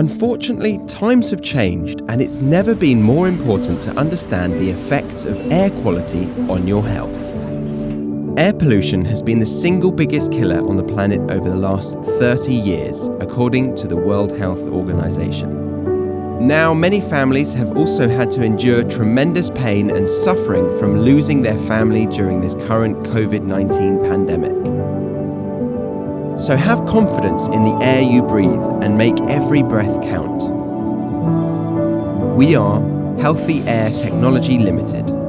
Unfortunately, times have changed and it's never been more important to understand the effects of air quality on your health. Air pollution has been the single biggest killer on the planet over the last 30 years, according to the World Health Organization. Now, many families have also had to endure tremendous pain and suffering from losing their family during this current COVID 19 pandemic. So have confidence in the air you breathe and make every breath count. We are Healthy Air Technology Limited.